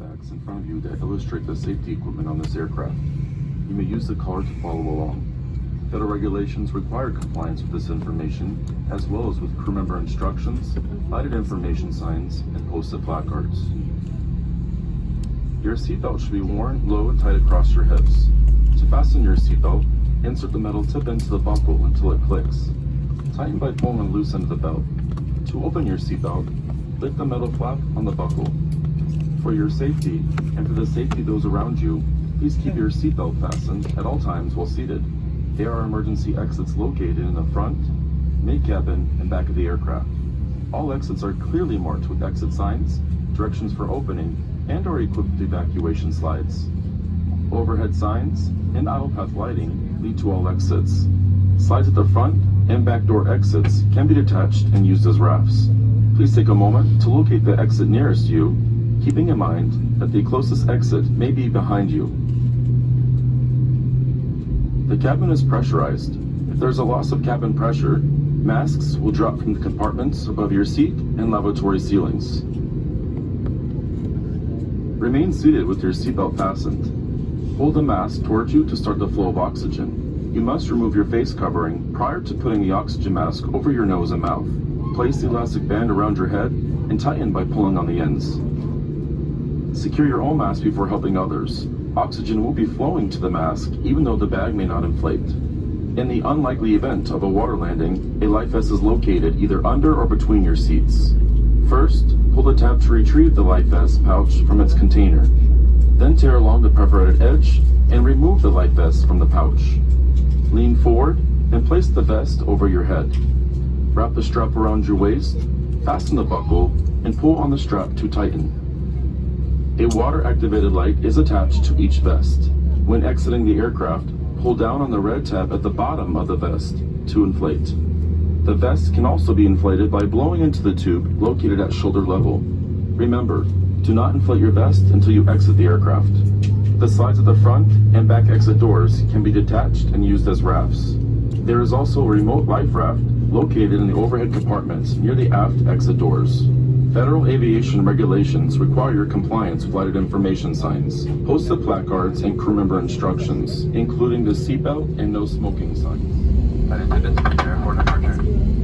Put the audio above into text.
backs in front of you that illustrate the safety equipment on this aircraft. You may use the card to follow along. Federal regulations require compliance with this information, as well as with crew member instructions, lighted information signs, and posted placards. Your seatbelt should be worn low and tight across your hips. To fasten your seatbelt, insert the metal tip into the buckle until it clicks. Tighten by pulling loose of the belt. To open your seatbelt, lift the metal flap on the buckle. For your safety, and for the safety of those around you, please keep your seatbelt fastened at all times while seated. There are emergency exits located in the front, mid-cabin, and back of the aircraft. All exits are clearly marked with exit signs, directions for opening, and are equipped with evacuation slides. Overhead signs and aisle path lighting lead to all exits. Slides at the front and back door exits can be detached and used as rafts. Please take a moment to locate the exit nearest you, keeping in mind that the closest exit may be behind you. The cabin is pressurized. If there's a loss of cabin pressure, masks will drop from the compartments above your seat and lavatory ceilings. Remain seated with your seatbelt fastened. Hold the mask towards you to start the flow of oxygen. You must remove your face covering prior to putting the oxygen mask over your nose and mouth. Place the elastic band around your head and tighten by pulling on the ends. Secure your own mask before helping others. Oxygen will be flowing to the mask even though the bag may not inflate. In the unlikely event of a water landing, a life vest is located either under or between your seats. First, pull the tab to retrieve the life vest pouch from its container. Then tear along the perforated edge and remove the life vest from the pouch. Lean forward and place the vest over your head. Wrap the strap around your waist, fasten the buckle, and pull on the strap to tighten. A water-activated light is attached to each vest. When exiting the aircraft, pull down on the red tab at the bottom of the vest to inflate. The vest can also be inflated by blowing into the tube located at shoulder level. Remember, do not inflate your vest until you exit the aircraft. The slides of the front and back exit doors can be detached and used as rafts. There is also a remote life raft located in the overhead compartments near the aft exit doors. Federal aviation regulations require your compliance with lighted information signs, posted placards, and crew member instructions, including the seatbelt and no smoking signs. Flight attendants prepare for departure.